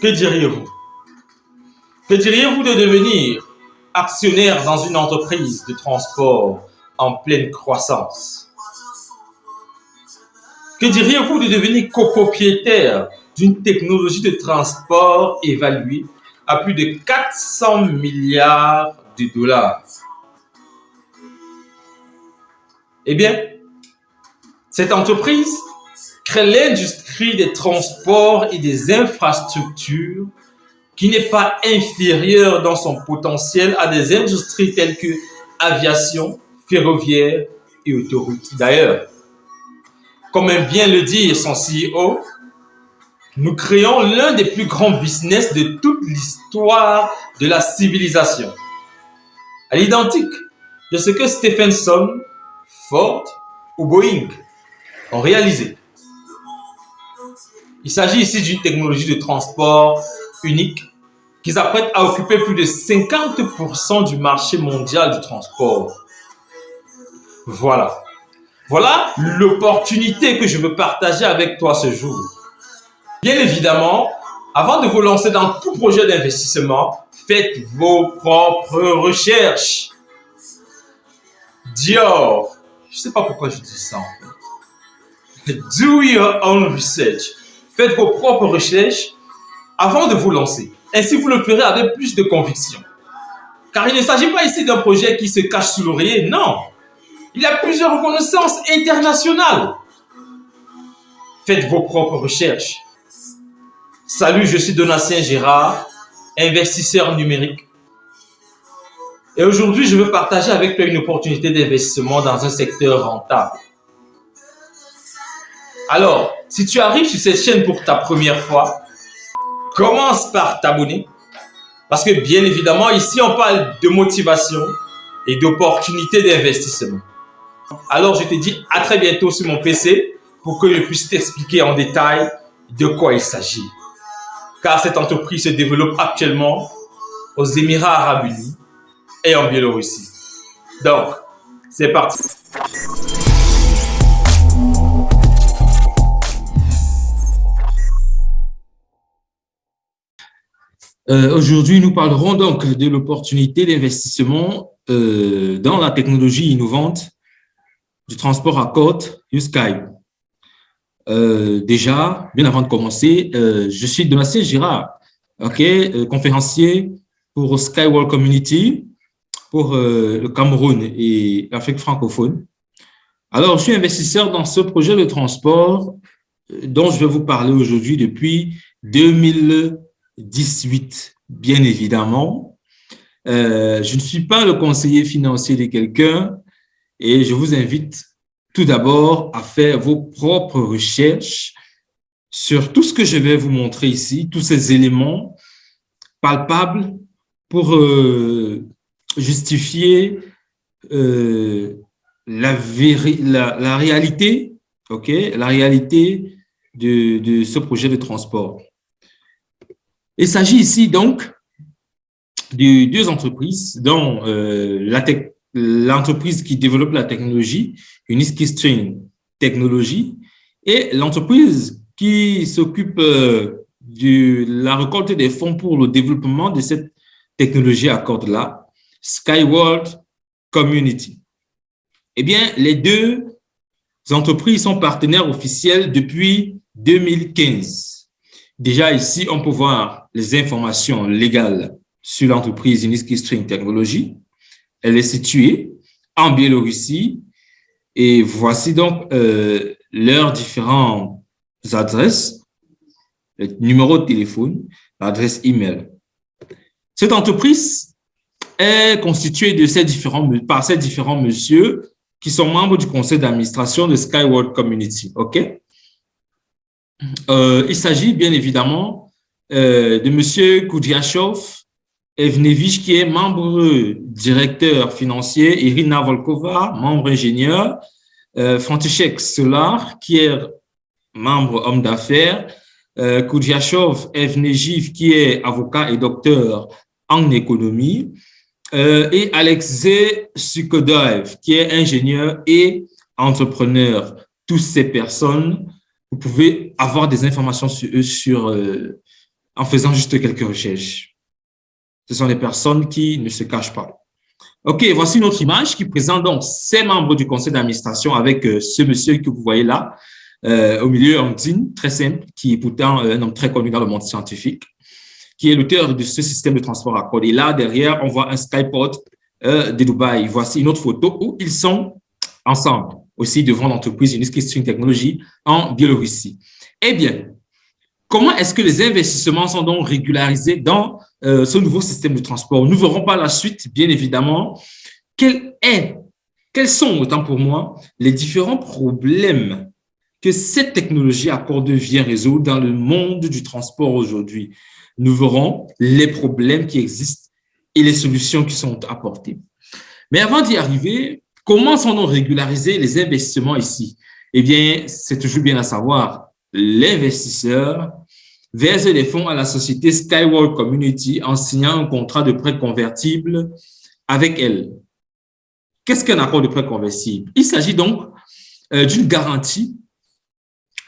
Que diriez-vous? Que diriez-vous de devenir actionnaire dans une entreprise de transport en pleine croissance? Que diriez-vous de devenir copropriétaire d'une technologie de transport évaluée à plus de 400 milliards de dollars? Eh bien, cette entreprise crée l'industrie des transports et des infrastructures qui n'est pas inférieure dans son potentiel à des industries telles que aviation, ferroviaire et autoroute. D'ailleurs, comme aime bien le dire son CEO, nous créons l'un des plus grands business de toute l'histoire de la civilisation. À l'identique de ce que Stephenson, Ford ou Boeing ont réalisé. Il s'agit ici d'une technologie de transport unique qui s'apprête à occuper plus de 50% du marché mondial du transport. Voilà. Voilà l'opportunité que je veux partager avec toi ce jour. Bien évidemment, avant de vous lancer dans tout projet d'investissement, faites vos propres recherches. Dior, je ne sais pas pourquoi je dis ça en fait. Do your own research. Faites vos propres recherches avant de vous lancer. Ainsi, vous le ferez avec plus de conviction. Car il ne s'agit pas ici d'un projet qui se cache sous l'oreiller, non. Il y a plusieurs reconnaissances internationales. Faites vos propres recherches. Salut, je suis Donatien Gérard, investisseur numérique. Et aujourd'hui, je veux partager avec toi une opportunité d'investissement dans un secteur rentable. Alors, si tu arrives sur cette chaîne pour ta première fois, commence par t'abonner. Parce que bien évidemment, ici, on parle de motivation et d'opportunités d'investissement. Alors, je te dis à très bientôt sur mon PC pour que je puisse t'expliquer en détail de quoi il s'agit. Car cette entreprise se développe actuellement aux Émirats Arabes Unis et en Biélorussie. Donc, c'est parti. Euh, aujourd'hui, nous parlerons donc de l'opportunité d'investissement euh, dans la technologie innovante du transport à côte USky. Euh, déjà, bien avant de commencer, je suis Donatien Girard, conférencier pour Skywall Community, pour le Cameroun et l'Afrique francophone. Alors, je suis investisseur dans ce projet de transport dont je vais vous parler aujourd'hui depuis 2000 18, bien évidemment. Euh, je ne suis pas le conseiller financier de quelqu'un et je vous invite tout d'abord à faire vos propres recherches sur tout ce que je vais vous montrer ici, tous ces éléments palpables pour euh, justifier euh, la, la, réalité, la réalité de ce projet de transport. Il s'agit ici donc de deux entreprises, dont euh, l'entreprise qui développe la technologie, Uniski String Technology, et l'entreprise qui s'occupe euh, de la récolte des fonds pour le développement de cette technologie à cordes-là, Skyward Community. Eh bien, les deux entreprises sont partenaires officiels depuis 2015. Déjà ici, on peut voir les informations légales sur l'entreprise Uniski String Technology. Elle est située en Biélorussie et voici donc euh, leurs différentes adresses, le numéro de téléphone, l'adresse email. Cette entreprise est constituée de ces différents, par ces différents messieurs qui sont membres du conseil d'administration de Skyward Community. OK? Euh, il s'agit bien évidemment euh, de M. Koudiachov Evnevich, qui est membre directeur financier, Irina Volkova, membre ingénieur, euh, František Solar, qui est membre homme d'affaires, euh, Evnejiv, qui est avocat et docteur en économie, euh, et Alexei Sukodoev, qui est ingénieur et entrepreneur. Toutes ces personnes vous pouvez avoir des informations sur eux sur, euh, en faisant juste quelques recherches. Ce sont des personnes qui ne se cachent pas. OK, voici une autre image qui présente donc ces membres du conseil d'administration avec euh, ce monsieur que vous voyez là, euh, au milieu, Antine, très simple, qui est pourtant un homme très connu dans le monde scientifique, qui est l'auteur de ce système de transport à code. Et là, derrière, on voit un skyport de Dubaï. Voici une autre photo où ils sont ensemble, aussi devant l'entreprise Uniski String Technology en Biélorussie. Eh bien, comment est-ce que les investissements sont donc régularisés dans euh, ce nouveau système de transport? Nous verrons par la suite, bien évidemment, quel quels sont, autant pour moi, les différents problèmes que cette technologie accorde vient résoudre dans le monde du transport aujourd'hui. Nous verrons les problèmes qui existent et les solutions qui sont apportées. Mais avant d'y arriver, comment sont-nous régulariser les investissements ici? Eh bien, c'est toujours bien à savoir, l'investisseur verse des fonds à la société Skyward Community en signant un contrat de prêt convertible avec elle. Qu'est-ce qu'un accord de prêt convertible? Il s'agit donc euh, d'une garantie.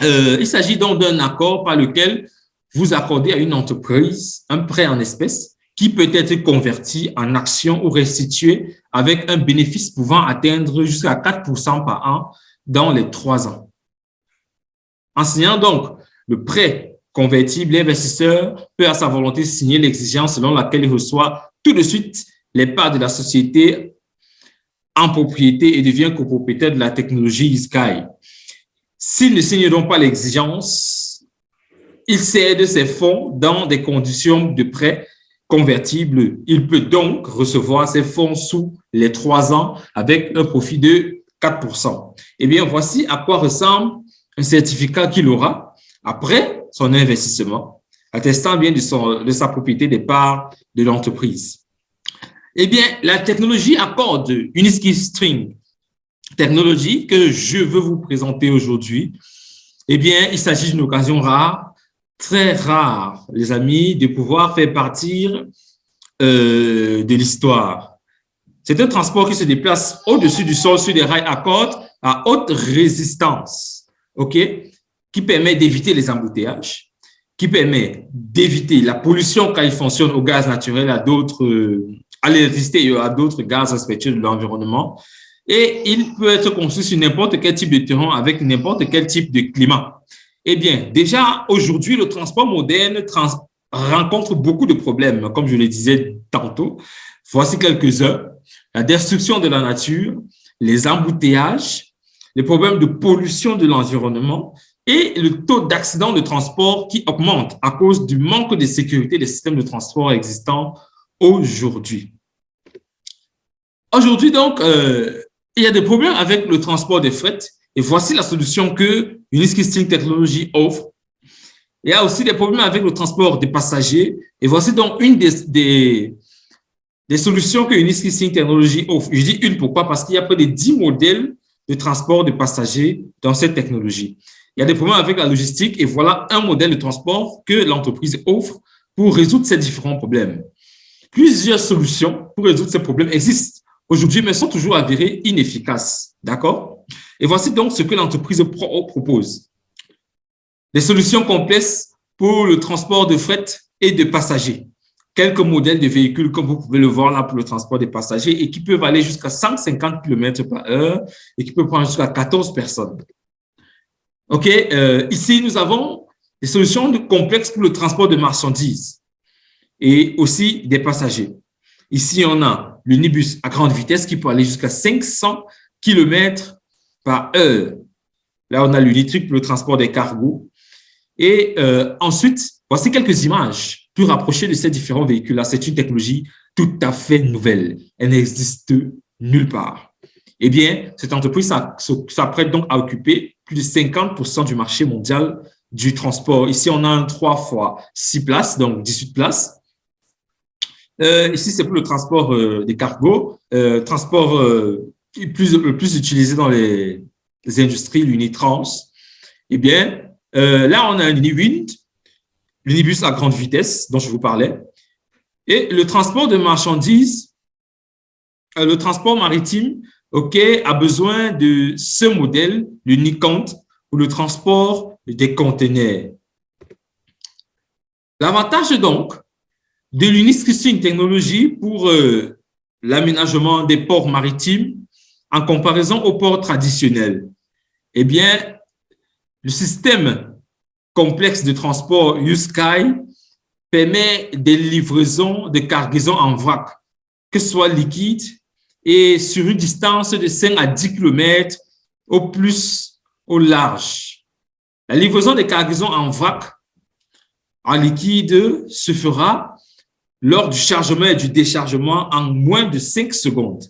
Euh, il s'agit donc d'un accord par lequel vous accordez à une entreprise un prêt en espèces qui peut être converti en actions ou restitué avec un bénéfice pouvant atteindre jusqu'à 4% par an dans les trois ans. En signant donc le prêt convertible, l'investisseur peut à sa volonté signer l'exigence selon laquelle il reçoit tout de suite les parts de la société en propriété et devient copropriétaire de la technologie Sky. S'il ne signe donc pas l'exigence, il cède ses fonds dans des conditions de prêt convertible. Il peut donc recevoir ses fonds sous les trois ans avec un profit de 4% Eh bien, voici à quoi ressemble un certificat qu'il aura après son investissement, attestant bien de, son, de sa propriété des parts de l'entreprise. Eh bien, la technologie accorde Uniski String, technologie que je veux vous présenter aujourd'hui. Eh bien, il s'agit d'une occasion rare, très rare, les amis, de pouvoir faire partir euh, de l'histoire. C'est un transport qui se déplace au-dessus du sol sur des rails à cordes à haute résistance. Qui permet d'éviter les embouteillages, qui permet d'éviter la pollution quand il fonctionne au gaz naturel, à d'autres, euh, à l'électricité et à d'autres gaz respectueux de l'environnement. Et il peut être conçu sur n'importe quel type de terrain avec n'importe quel type de climat. Eh bien, déjà, aujourd'hui, le transport moderne rencontre beaucoup de problèmes, comme je le disais tantôt. Voici quelques-uns. La destruction de la nature, les embouteillages, les problèmes de pollution de l'environnement, et le taux d'accident de transport qui augmente à cause du manque de sécurité des systèmes de transport existants aujourd'hui. Aujourd'hui, donc, euh, il y a des problèmes avec le transport des fret et voici la solution que Uniski String Technology offre. Il y a aussi des problèmes avec le transport des passagers et voici donc une des, des, solutions que Uniski String Technology offre. Je dis une, pourquoi? Parce qu'il y a près de 10 modèles de transport de passagers dans cette technologie. Il y a des problèmes avec la logistique et voilà un modèle de transport que l'entreprise offre pour résoudre ces différents problèmes. Plusieurs solutions pour résoudre ces problèmes existent aujourd'hui, mais sont toujours avérées inefficaces. D'accord? Et voici donc ce que l'entreprise propose. Des solutions complexes pour le transport de fret et de passagers. Quelques modèles de véhicules, comme vous pouvez le voir là, pour le transport des passagers et qui peuvent aller jusqu'à 150 km par heure et qui peuvent prendre jusqu'à 14 personnes. OK, euh, ici, nous avons des solutions complexes pour le transport de marchandises et aussi des passagers. Ici, on a l'unibus à grande vitesse qui peut aller jusqu'à 500 km Là, on a l'unitric pour le transport des cargos. Et euh, ensuite, voici quelques images plus rapprochées de ces différents véhicules-là. C'est une technologie tout à fait nouvelle. Elle n'existe nulle part. Eh bien, cette entreprise s'apprête donc à occuper plus de 50% du marché mondial du transport. Ici, on a un 3 fois 6 places, donc 18 places. Euh, ici, c'est pour le transport euh, des cargos, transport le plus utilisé dans les, industries, l'Unitrans. Eh bien, euh, là, on a un l'unibus à grande vitesse dont je vous parlais. Et le transport de marchandises, le transport maritime, OK, a besoin de ce modèle, le pour le transport des conteneurs. L'avantage donc de l'UNISC, c'est une technologie pour euh, l'aménagement des ports maritimes en comparaison aux ports traditionnels. Eh bien, le système complexe de transport USky permet des livraisons de cargaisons en vrac, que ce soit liquide et sur une distance de 5 à 10 km au plus au large. La livraison des cargaisons en vrac en liquide se fera lors du chargement et du déchargement en moins de 5 secondes.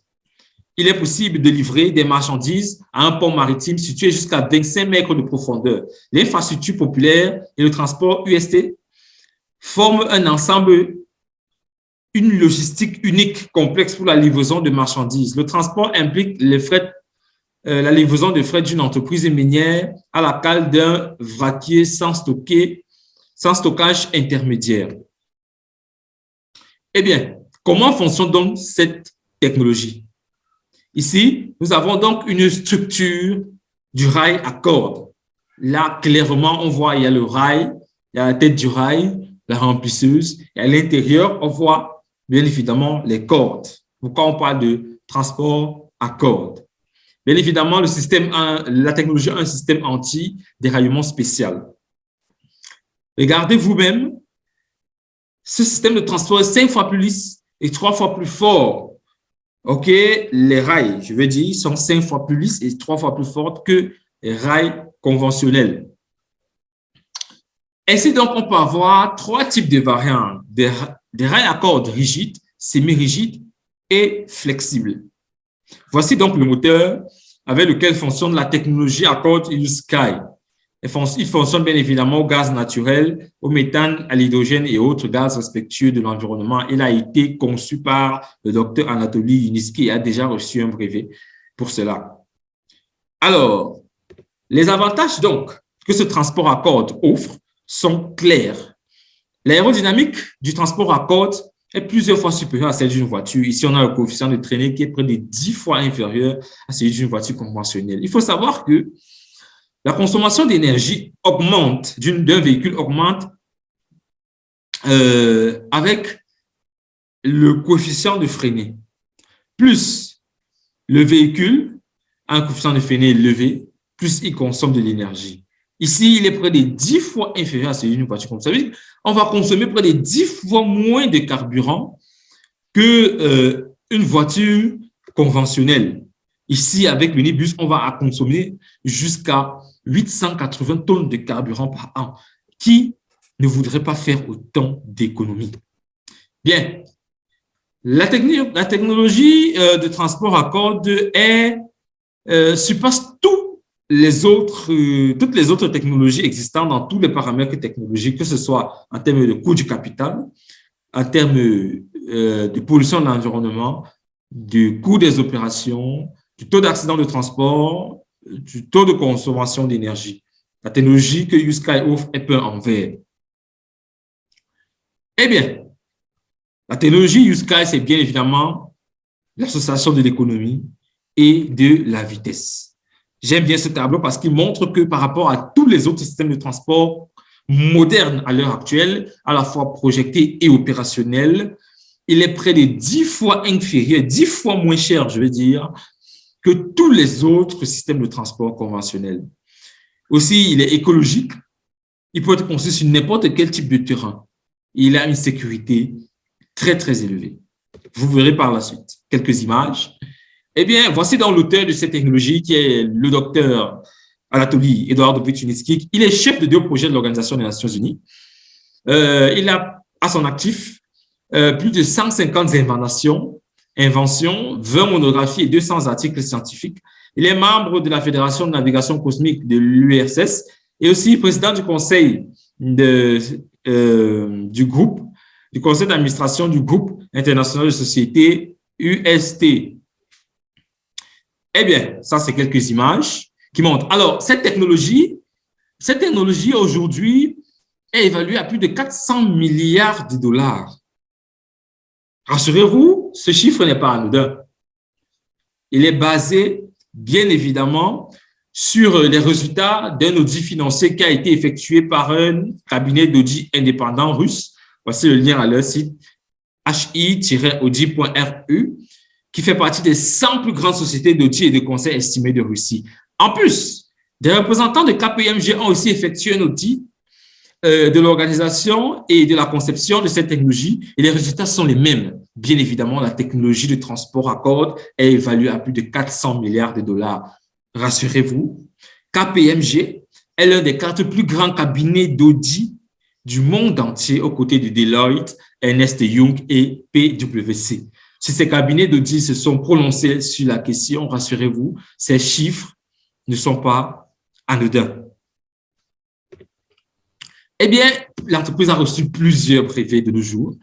Il est possible de livrer des marchandises à un pont maritime situé jusqu'à 25 mètres de profondeur. L'infrastructure populaire et le transport UST forment un ensemble, une logistique unique, complexe pour la livraison de marchandises. Le transport implique euh, la livraison de frais d'une entreprise minière à la cale d'un vaquier sans, sans stockage intermédiaire. Eh bien, comment fonctionne donc cette technologie? Ici, nous avons donc une structure du rail à cordes. Là, clairement, on voit, il y a le rail, il y a la tête du rail, la remplisseuse, et à l'intérieur, on voit bien évidemment les cordes. Pourquoi on parle de transport à cordes? Bien évidemment, le système, la technologie a un système anti-déraillement spécial. Regardez vous-même, ce système de transport est cinq fois plus lisse et trois fois plus fort. OK, les rails, je veux dire, sont cinq fois plus lisses et trois fois plus fortes que les rails conventionnels. Ainsi, donc, on peut avoir trois types de variantes, des, rails à cordes rigides, semi-rigides et flexibles. Voici donc le moteur avec lequel fonctionne la technologie à cordes Sky. Il fonctionne bien évidemment au gaz naturel, au méthane, à l'hydrogène et autres gaz respectueux de l'environnement. Il a été conçu par le docteur Anatoly Yuniski et a déjà reçu un brevet pour cela. Alors, les avantages donc que ce transport à cordes offre sont clairs. L'aérodynamique du transport à cordes est plusieurs fois supérieure à celle d'une voiture. Ici, on a le coefficient de traînée qui est près de 10 fois inférieur à celui d'une voiture conventionnelle. Il faut savoir que la consommation d'énergie augmente, d'un véhicule augmente euh, avec le coefficient de freinée. Plus le véhicule a un coefficient de freinée élevé, plus il consomme de l'énergie. Ici, il est près de 10 fois inférieur à celui d'une voiture comme ça. On va consommer près de 10 fois moins de carburant qu'une euh, voiture conventionnelle. Ici, avec l'unibus, on va consommer jusqu'à 880 tonnes de carburant par an. Qui ne voudrait pas faire autant d'économies? Bien, la, technologie euh, de transport à cordes est, euh, surpasse les autres, euh, toutes les autres technologies existantes dans tous les paramètres technologiques, que ce soit en termes de coût du capital, en termes de pollution de l'environnement, du coût des opérations, du taux d'accident de transport, du taux de consommation d'énergie. La technologie que USky offre est peinte en vert. Eh bien, la technologie USky, c'est bien évidemment l'association de l'économie et de la vitesse. J'aime bien ce tableau parce qu'il montre que par rapport à tous les autres systèmes de transport modernes à l'heure actuelle, à la fois projetés et opérationnels, il est près de 10 fois inférieur, 10 fois moins cher, je veux dire, que tous les autres systèmes de transport conventionnels. Aussi, il est écologique. Il peut être construit sur n'importe quel type de terrain. Il a une sécurité très, très élevée. Vous verrez par la suite quelques images. Eh bien, voici dans l'auteur de cette technologie qui est le docteur Anatoly Eduardo Vituniski. Il est chef de deux projets de l'Organisation des Nations Unies. Euh, il a à son actif euh, plus de 150 inventions inventions, 20 monographies et 200 articles scientifiques. Il est membre de la Fédération de navigation cosmique de l'URSS et aussi président du conseil euh, du groupe, du conseil d'administration du groupe international de société UST. Eh bien, ça, c'est quelques images qui montrent. Alors, cette technologie, cette technologie aujourd'hui est évaluée à plus de 400 milliards de dollars. Rassurez-vous, ce chiffre n'est pas anodin. Il est basé, bien évidemment, sur les résultats d'un audit financier qui a été effectué par un cabinet d'audit indépendant russe. Voici le lien à leur site hi-audit.ru qui fait partie des 100 plus grandes sociétés d'audit et de conseil estimées de Russie. En plus, des représentants de KPMG ont aussi effectué un audit de l'organisation et de la conception de cette technologie et les résultats sont les mêmes. Bien évidemment, la technologie de transport à corde est évaluée à plus de 400 milliards de dollars. Rassurez-vous, KPMG est l'un des quatre plus grands cabinets d'audit du monde entier aux côtés de Deloitte, Ernest Young et PwC. Si ces cabinets d'audit se sont prononcés sur la question, rassurez-vous, ces chiffres ne sont pas anodins. Eh bien, l'entreprise a reçu plusieurs brevets de nos jours,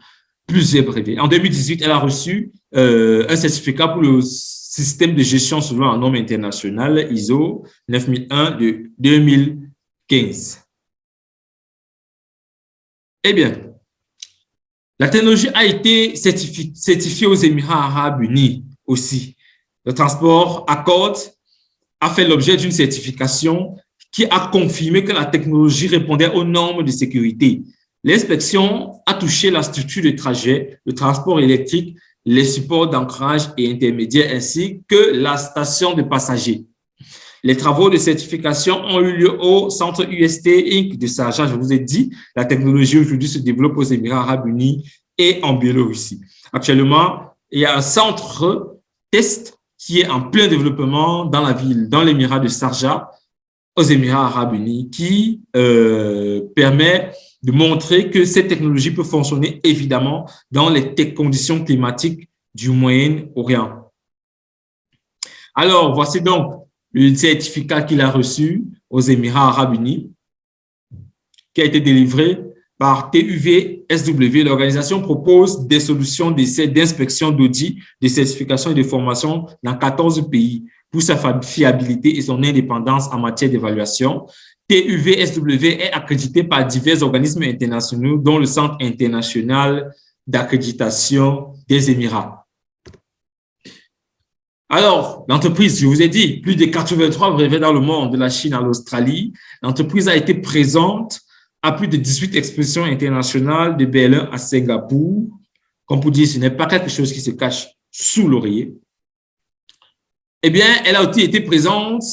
plusieurs brevets. En 2018, elle a reçu euh, un certificat pour le système de gestion selon un norme international ISO 9001 de 2015. Eh bien, la technologie a été certifiée aux Émirats arabes unis aussi. Le transport Accord a fait l'objet d'une certification qui a confirmé que la technologie répondait aux normes de sécurité. L'inspection a touché la structure de trajet, le transport électrique, les supports d'ancrage et intermédiaires ainsi que la station de passagers. Les travaux de certification ont eu lieu au centre UST Inc. de Sarja. Je vous ai dit, la technologie aujourd'hui se développe aux Émirats arabes unis et en Biélorussie. Actuellement, il y a un centre test qui est en plein développement dans la ville, dans l'émirat de Sarja, aux Émirats arabes unis, qui euh, permet de montrer que cette technologie peut fonctionner évidemment dans les conditions climatiques du Moyen-Orient. Alors, voici donc le certificat qu'il a reçu aux Émirats arabes unis, qui a été délivré par TUV SW. L'organisation propose des solutions d'essai, d'inspection, d'audit, de certification et de formation dans 14 pays pour sa fiabilité et son indépendance en matière d'évaluation. TUV-SW est accrédité par divers organismes internationaux, dont le Centre international d'accréditation des Émirats. Alors, l'entreprise, je vous ai dit, plus de 83 brevets dans le monde, de la Chine à l'Australie. L'entreprise a été présente à plus de 18 expositions internationales de BL1 à Singapour. Comme pour dire, ce n'est pas quelque chose qui se cache sous l'oreiller. Eh bien, elle a aussi été présente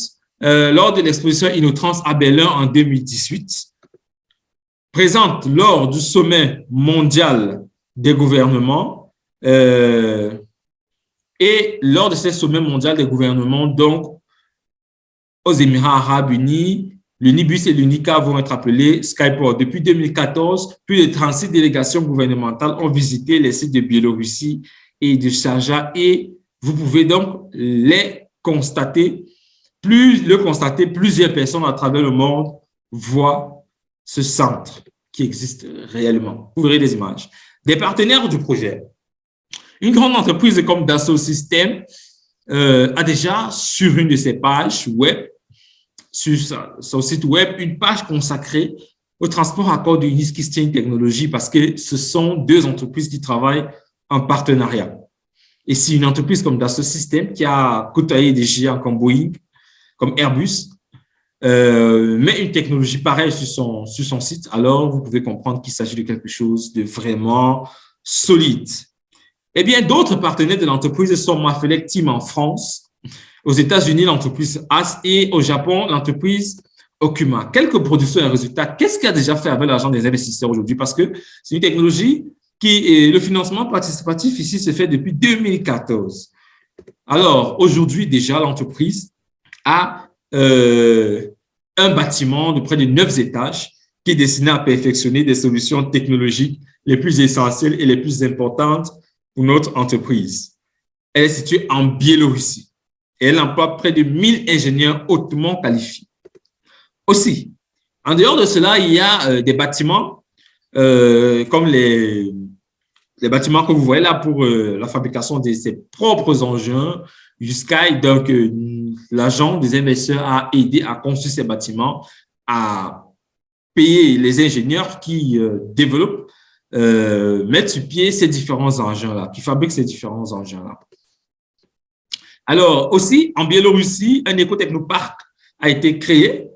euh, lors de l'exposition Innotrans à Berlin en 2018, présente lors du sommet mondial des gouvernements euh, et lors de ce sommet mondial des gouvernements, donc, aux Émirats arabes unis, le NIBUS et l'UNICA vont être appelés Skyport. Depuis 2014, plus de 36 délégations gouvernementales ont visité les sites de Biélorussie et de Sharjah et vous pouvez donc les constater. Plus le constater, plusieurs personnes à travers le monde voient ce centre qui existe réellement. Vous verrez des images. Des partenaires du projet. Une grande entreprise comme Dassault Systèmes euh, a déjà sur une de ses pages web, sur son site web, une page consacrée au transport à corps de Niskisting Technologies parce que ce sont deux entreprises qui travaillent en partenariat. Et si une entreprise comme Dassault Systèmes qui a côtoyé des géants comme Boeing, comme Airbus, euh, met une technologie pareille sur son, site, alors vous pouvez comprendre qu'il s'agit de quelque chose de vraiment solide. Eh bien, d'autres partenaires de l'entreprise sont Mafelec Team en France, aux États-Unis, l'entreprise AS et au Japon, l'entreprise Okuma. Quelques productions et résultats. Qu'est-ce qui a déjà fait avec l'argent des investisseurs aujourd'hui? Parce que c'est une technologie le financement participatif ici se fait depuis 2014. Alors, aujourd'hui, déjà, l'entreprise a euh, un bâtiment de près de neuf étages qui est destiné à perfectionner des solutions technologiques les plus essentielles et les plus importantes pour notre entreprise. Elle est située en Biélorussie et elle emploie près de 1000 ingénieurs hautement qualifiés. Aussi, en dehors de cela, il y a euh, des bâtiments euh, comme les, les bâtiments que vous voyez là pour euh, la fabrication de ses propres engins. Jusqu'à donc l'agent des investisseurs a aidé à construire ces bâtiments, à payer les ingénieurs qui développent euh, mettre sur pied ces différents engins-là, qui fabriquent ces différents engins-là. Alors, aussi, en Biélorussie, un écotechnoparc a été créé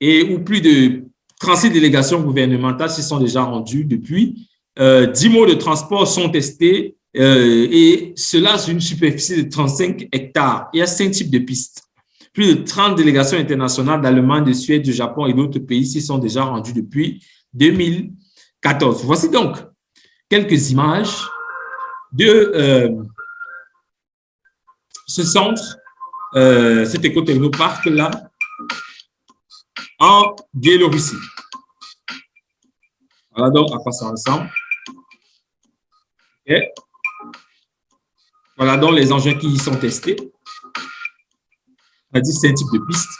et où plus de 36 délégations gouvernementales se sont déjà rendues depuis. Euh, 10 mots de transport sont testés euh, et cela sur une superficie de 35 hectares. Il y a cinq types de pistes. Plus de 30 délégations internationales d'Allemagne, de Suède, du Japon et d'autres pays s'y sont déjà rendues depuis 2014. Voici donc quelques images de euh, ce centre, euh, cet écotechnoparc-là, en Biélorussie. Voilà donc à quoi ça ressemble. Voilà donc les engins qui y sont testés. C'est un type de piste.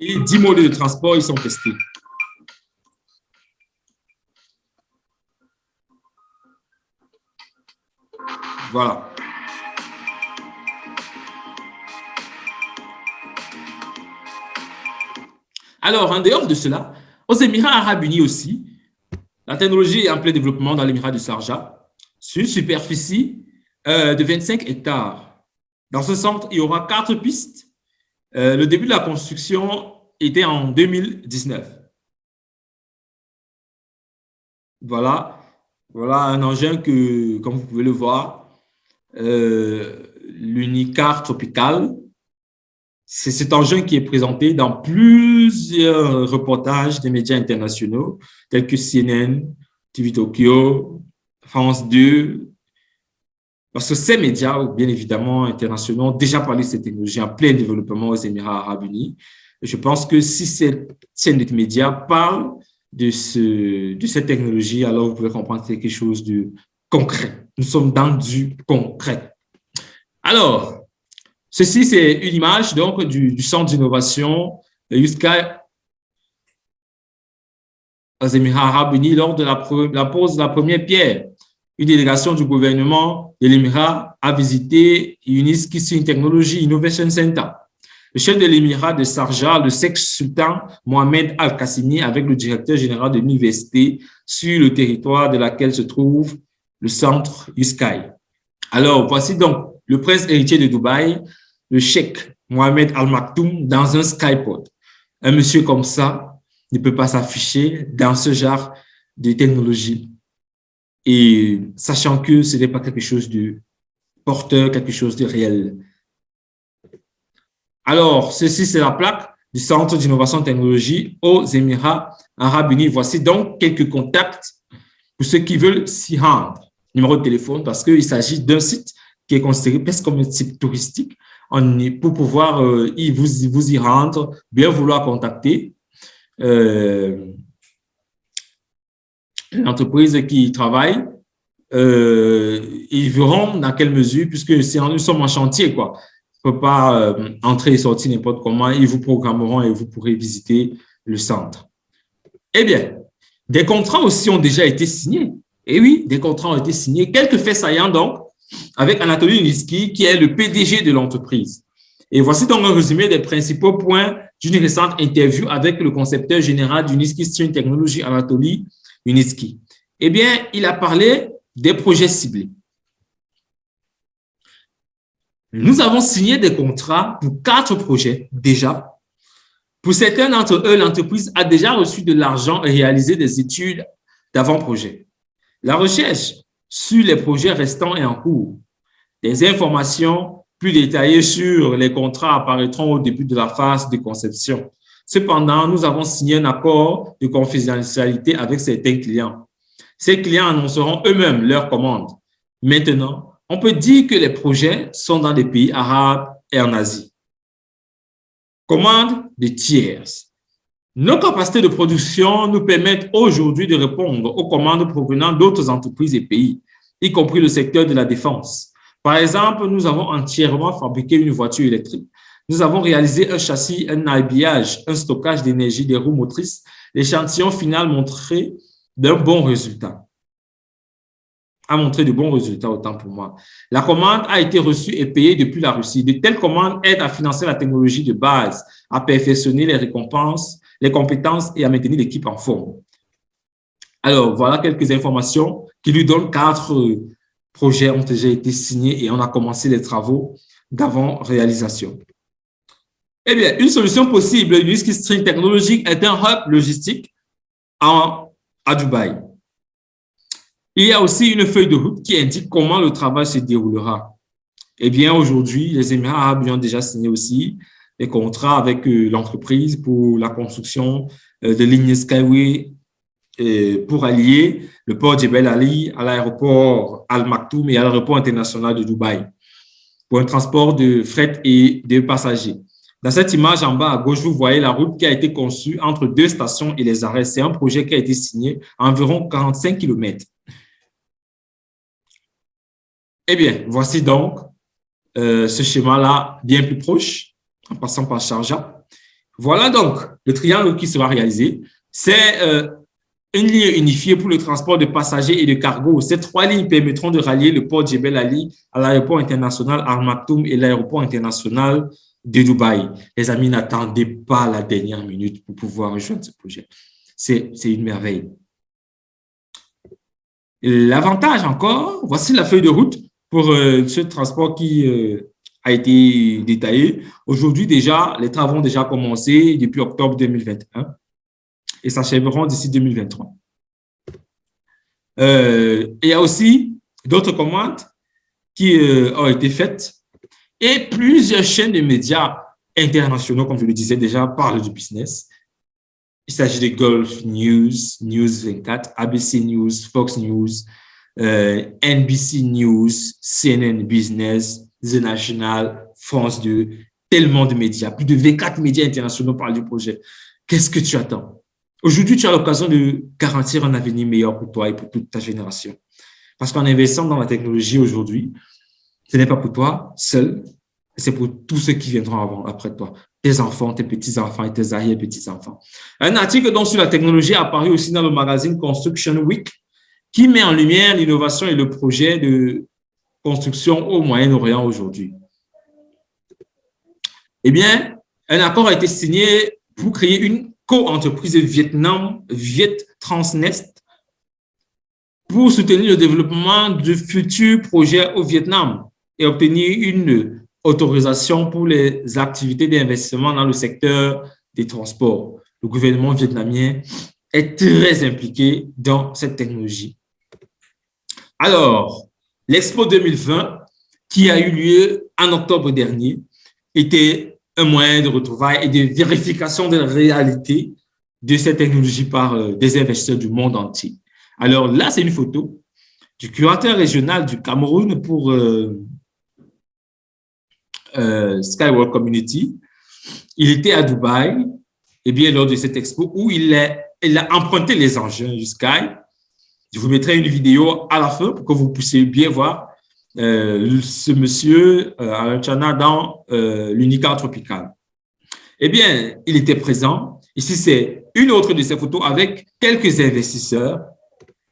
Et 10 modes de transport, ils sont testés. Voilà. Alors, en dehors de cela, aux Émirats arabes unis aussi, la technologie est en plein développement dans l'Émirat de Sarja, sur une superficie euh, de 25 hectares. Dans ce centre, il y aura quatre pistes. Euh, le début de la construction était en 2019. Voilà, voilà un engin que, comme vous pouvez le voir, euh, l'unicar tropical. C'est cet engin qui est présenté dans plusieurs reportages des médias internationaux, tels que CNN, TV Tokyo, France 2, parce que ces médias, bien évidemment, internationaux, ont déjà parlé de cette technologie en plein développement aux Émirats arabes unis. je pense que si de médias parle de, ce, de cette technologie, alors vous pouvez comprendre quelque chose de concret. Nous sommes dans du concret. Alors, ceci, c'est une image donc du, centre d'innovation de Yuska aux Émirats arabes unis lors de la pose de la première pierre. Une délégation du gouvernement de l'Émirat a visité Uniski Technology Innovation Center. Le chef de l'Émirat de Sarja, le sexe sultan Mohamed Al-Qassimi, avec le directeur général de l'université sur le territoire de laquelle se trouve le centre Sky. Alors, voici donc le prince héritier de Dubaï, le cheikh Mohamed Al Maktoum, dans un Skypod. Un monsieur comme ça ne peut pas s'afficher dans ce genre de technologie. Et sachant que ce n'est pas quelque chose de porteur, quelque chose de réel. Alors, ceci, c'est la plaque du Centre d'innovation technologie aux Émirats arabes unis. Voici donc quelques contacts pour ceux qui veulent s'y rendre numéro de téléphone parce qu'il s'agit d'un site qui est considéré presque comme un site touristique. Pour pouvoir euh, y, vous, vous y rendre, bien vouloir contacter euh, l'entreprise qui travaille, euh, ils verront dans quelle mesure, puisque nous sommes en chantier, quoi. On ne peut pas euh, entrer et sortir n'importe comment, ils vous programmeront et vous pourrez visiter le centre. Eh bien, des contrats aussi ont déjà été signés. Et oui, des contrats ont été signés. Quelques faits saillants donc, avec Anatoly Uniski, qui est le PDG de l'entreprise. Et voici donc un résumé des principaux points d'une récente interview avec le concepteur général d'Uniski Stream Technology, Anatoly Uniski. Eh bien, il a parlé des projets ciblés. Nous avons signé des contrats pour quatre projets déjà. Pour certains d'entre eux, l'entreprise a déjà reçu de l'argent et réalisé des études d'avant-projet. La recherche sur les projets restants est en cours. Des informations plus détaillées sur les contrats apparaîtront au début de la phase de conception. Cependant, nous avons signé un accord de confidentialité avec certains clients. Ces clients annonceront eux-mêmes leurs commandes. Maintenant, on peut dire que les projets sont dans des pays arabes et en Asie. Commandes de tiers. Nos capacités de production nous permettent aujourd'hui de répondre aux commandes provenant d'autres entreprises et pays, y compris le secteur de la défense. Par exemple, nous avons entièrement fabriqué une voiture électrique. Nous avons réalisé un châssis, un habillage, un stockage d'énergie des roues motrices. L'échantillon final montrait d'un bon résultat a montré de bons résultats, autant pour moi. La commande a été reçue et payée depuis la Russie. De telles commandes aident à financer la technologie de base, à perfectionner les récompenses les compétences et à maintenir l'équipe en forme. Alors, voilà quelques informations qui lui donnent quatre projets ont déjà été signés et on a commencé les travaux d'avant-réalisation. Eh bien, une solution possible du string technologique est un hub logistique en, à Dubaï. Il y a aussi une feuille de route qui indique comment le travail se déroulera. Eh bien, aujourd'hui, les Émirats arabes ont déjà signé aussi des contrats avec euh, l'entreprise pour la construction euh, de lignes Skyway euh, pour allier le port Jebel Ali à l'aéroport Al Maktoum et à l'aéroport international de Dubaï pour un transport de fret et de passagers. Dans cette image en bas à gauche, vous voyez la route qui a été conçue entre deux stations et les arrêts. C'est un projet qui a été signé à environ 45 km. Eh bien, voici donc ce schéma-là bien plus proche en passant par Sharjah. Voilà donc le triangle qui sera réalisé. C'est euh, une ligne unifiée pour le transport de passagers et de cargo. Ces trois lignes permettront de rallier le port Jebel Ali à l'aéroport international Al Maktoum et l'aéroport international de Dubaï. Les amis, n'attendez pas la dernière minute pour pouvoir rejoindre ce projet. C'est une merveille. L'avantage encore, voici la feuille de route pour euh, ce transport qui euh, a été détaillé. Aujourd'hui déjà, les travaux ont déjà commencé depuis octobre 2021 et s'achèveront d'ici 2023. Euh, il y a aussi d'autres commandes qui ont été faites et plusieurs chaînes de médias internationaux, comme je le disais déjà, parlent du business. Il s'agit de Gulf News, News 24, ABC News, Fox News, euh, NBC News, CNN Business, The National, France 2, tellement de médias, plus de 24 médias internationaux parlent du projet. Qu'est-ce que tu attends? Aujourd'hui, tu as l'occasion de garantir un avenir meilleur pour toi et pour toute ta génération. Parce qu'en investissant dans la technologie aujourd'hui, ce n'est pas pour toi seul, c'est pour tous ceux qui viendront avant, après toi. Tes enfants, tes petits-enfants et tes arrière-petits-enfants. Un article sur la technologie a apparu aussi dans le magazine Construction Week qui met en lumière l'innovation et le projet de construction au Moyen-Orient aujourd'hui Eh bien, un accord a été signé pour créer une co-entreprise Vietnam, Viet Transnest, pour soutenir le développement de futurs projets au Vietnam et obtenir une autorisation pour les activités d'investissement dans le secteur des transports. Le gouvernement vietnamien est très impliqué dans cette technologie. Alors, L'Expo 2020, qui a eu lieu en octobre dernier, était un moyen de retrouvailles et de vérification de la réalité de cette technologie par euh, des investisseurs du monde entier. Alors là, c'est une photo du curateur régional du Cameroun pour euh, euh, Skyward Community. Il était à Dubaï, et bien lors de cette expo, où il a, emprunté les engins du Sky je vous mettrai une vidéo à la fin pour que vous puissiez bien voir euh, ce monsieur euh, Chana dans euh, l'Unica tropical. Eh bien, il était présent. Ici, c'est une autre de ses photos avec quelques investisseurs.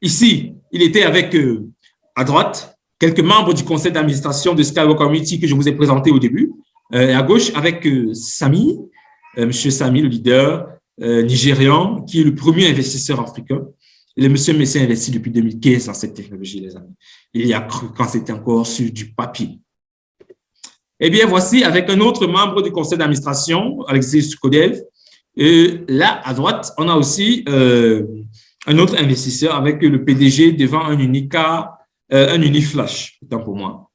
Ici, il était avec, euh, à droite, quelques membres du conseil d'administration de Skywalk Community que je vous ai présenté au début. et à gauche, avec Sami, monsieur Sami, le leader nigérian, qui est le premier investisseur africain. Le monsieur Messi investi depuis 2015 dans cette technologie, les amis. Il y a cru quand c'était encore sur du papier. Eh bien, voici avec un autre membre du conseil d'administration, Alexis Sukodev. Et là, à droite, on a aussi euh, un autre investisseur avec le PDG devant un Unica, euh, un Uniflash, autant pour moi.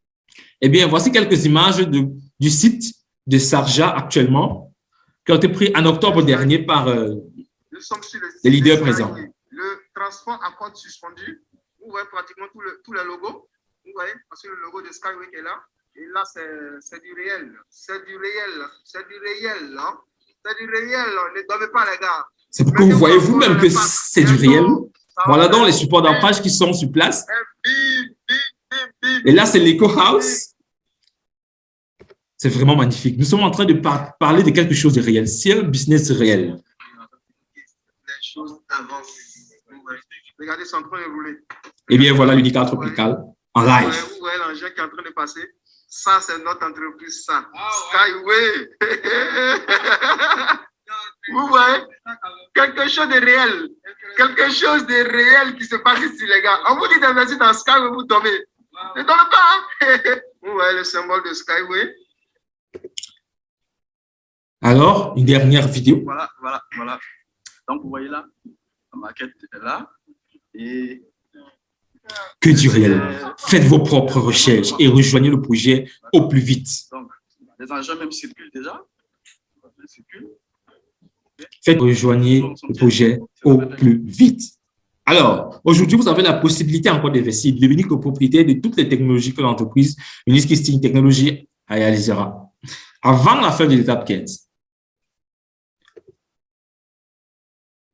Eh bien, voici quelques images de, du site de Sarja actuellement, qui ont été pris en octobre dernier par euh, les leaders présents transport à code suspendu. Vous voyez pratiquement tout le, tout le logo. Vous voyez, parce que le logo de Skyway est là. Et là, c'est du réel. C'est du réel. C'est du réel. Hein? C'est du réel. Ne dormez pas, les gars. C'est pour que vous voyez vous-même que c'est du réel. Voilà donc les supports d'ancrage qui sont sur place. Et là, c'est l'Eco House. C'est vraiment magnifique. Nous sommes en train de parler de quelque chose de réel. C'est un business réel. Les choses avancent. Regardez, c'est en train de rouler. Eh bien, voilà l'Unica Tropical en live. Vous voyez l'engin qui est en train de passer. Ça, c'est notre entreprise, ça. Skyway. vous voyez? Quelque chose de réel. Quelque chose de réel qui se passe ici, les gars. On vous dit d'investir dans Skyway, vous tombez. Ne tombez pas. Hein? vous voyez le symbole de Skyway. Alors, une dernière vidéo. Voilà, voilà, voilà. Donc, vous voyez là, la maquette est là. Et que du réel. Faites vos propres recherches et rejoignez le projet au plus vite. Donc, les engins même circulent déjà. Faites rejoigner le projet au plus vite. Alors, aujourd'hui, vous avez la possibilité encore d'investir, de devenir copropriétaire de toutes les technologies que l'entreprise Unisky Technologies réalisera avant la fin de l'étape 15.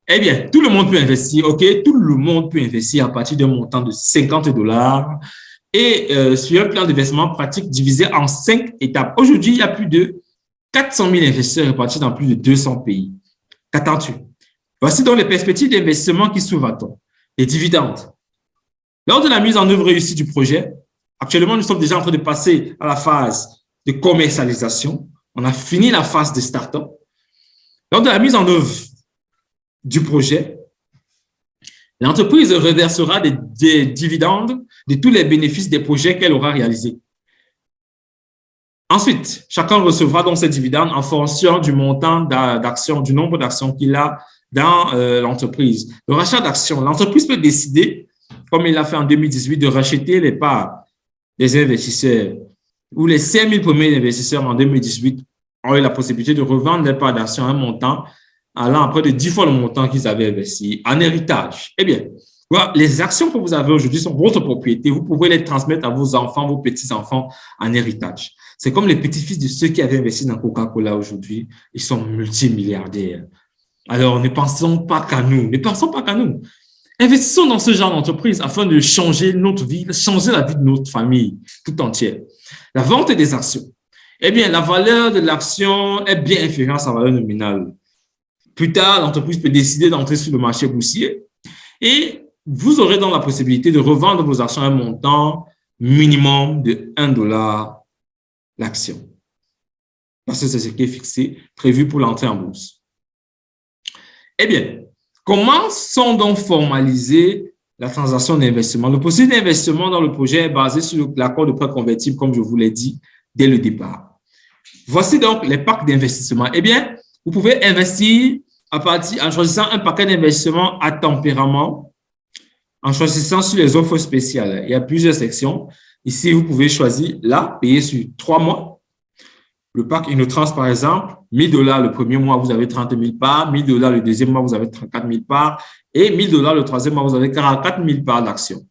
Eh bien, tout le monde peut investir, OK? Tout le monde peut investir à partir d'un montant de 50 dollars et euh, sur un plan d'investissement pratique divisé en cinq étapes. Aujourd'hui, il y a plus de 400 000 investisseurs répartis dans plus de 200 pays. Qu'attends-tu? Voici donc les perspectives d'investissement qui s'ouvrent à toi. Les dividendes. Lors de la mise en œuvre réussie du projet, actuellement, nous sommes déjà en train de passer à la phase de commercialisation. On a fini la phase de start-up. Lors de la mise en œuvre du projet, l'entreprise reversera des, dividendes de tous les bénéfices des projets qu'elle aura réalisés. Ensuite, chacun recevra donc ces dividendes en fonction du montant d'actions, du nombre d'actions qu'il a dans euh, l'entreprise. Le rachat d'actions, l'entreprise peut décider, comme il l'a fait en 2018, de racheter les parts des investisseurs ou les 5 000 premiers investisseurs en 2018 ont eu la possibilité de revendre les parts d'actions à un montant allant après de 10 fois le montant qu'ils avaient investi en héritage. Eh bien, les actions que vous avez aujourd'hui sont votre propriété. Vous pouvez les transmettre à vos enfants, vos petits-enfants en héritage. C'est comme les petits-fils de ceux qui avaient investi dans Coca-Cola aujourd'hui. Ils sont multimilliardaires. Alors, ne pensons pas qu'à nous. Ne pensons pas qu'à nous. Investissons dans ce genre d'entreprise afin de changer notre vie, changer la vie de notre famille tout entière. La vente des actions. Eh bien, la valeur de l'action est bien inférieure à sa valeur nominale. Plus tard, l'entreprise peut décider d'entrer sur le marché boursier et vous aurez donc la possibilité de revendre vos actions à un montant minimum de 1 dollar l'action. Parce que c'est ce qui est fixé, prévu pour l'entrée en bourse. Eh bien, comment sont donc formalisées la transaction d'investissement? Le processus d'investissement dans le projet est basé sur l'accord de prêt convertible, comme je vous l'ai dit dès le départ. Voici donc les packs d'investissement. Eh bien, vous pouvez investir à partir, en choisissant un paquet d'investissement à tempérament, en choisissant sur les offres spéciales. Il y a plusieurs sections. Ici, vous pouvez choisir là, payer sur trois mois. Le pack Innotrans, par exemple, 1000 dollars le premier mois, vous avez 30 000 parts. 1000 dollars le deuxième mois, vous avez 34 000 parts. Et 1000 dollars le troisième mois, vous avez 44 000 parts d'actions.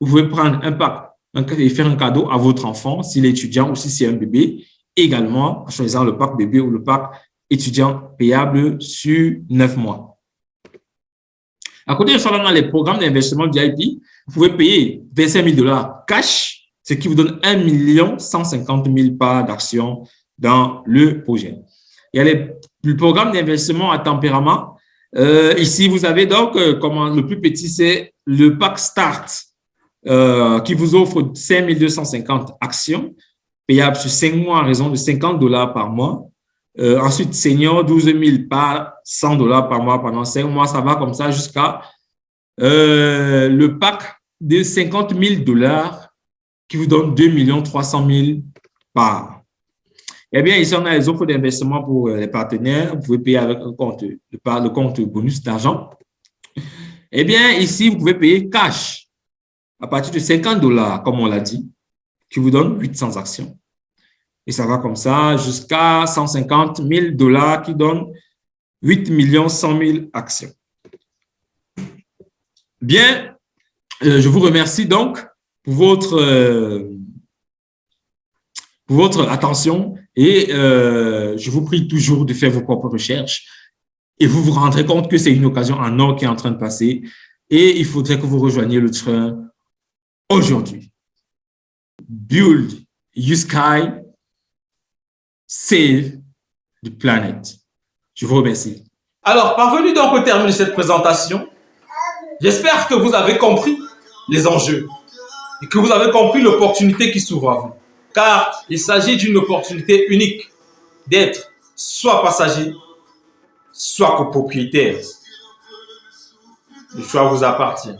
Vous pouvez prendre un pack et faire un cadeau à votre enfant, s'il est étudiant ou si c'est un bébé. Également, en choisissant le pack bébé ou le pack étudiant payable sur neuf mois. À côté de ça, dans les programmes d'investissement VIP, vous pouvez payer 25 000 dollars cash, ce qui vous donne 1 150 000 parts d'actions dans le projet. Il y a les, le programme d'investissement à tempérament. Euh, ici, vous avez donc, euh, le plus petit, c'est le pack Start, euh, qui vous offre 5 250 actions payables sur 5 mois à raison de 50 dollars par mois. Ensuite, senior, 12 000 par 100 dollars par mois pendant 5 mois. Ça va comme ça jusqu'à le pack de 50 000 dollars qui vous donne 2 300 000 par. Eh bien, ici, on a les offres d'investissement pour euh, les partenaires. Vous pouvez payer avec le compte bonus d'argent. Eh bien, ici, vous pouvez payer cash à partir de 50 dollars, comme on l'a dit, qui vous donne 800 actions. Et ça va comme ça jusqu'à 150 000 dollars qui donne 8 millions 100 000 actions. Bien, euh, je vous remercie donc pour votre, euh, votre attention et euh, je vous prie toujours de faire vos propres recherches et vous vous rendrez compte que c'est une occasion en or qui est en train de passer et il faudrait que vous rejoigniez le train aujourd'hui. Build sky Save the Planet. Je vous remercie. Alors, parvenu donc au terme de cette présentation, j'espère que vous avez compris les enjeux et que vous avez compris l'opportunité qui s'ouvre à vous. Car il s'agit d'une opportunité unique d'être soit passager, soit copropriétaire. Le choix vous appartient.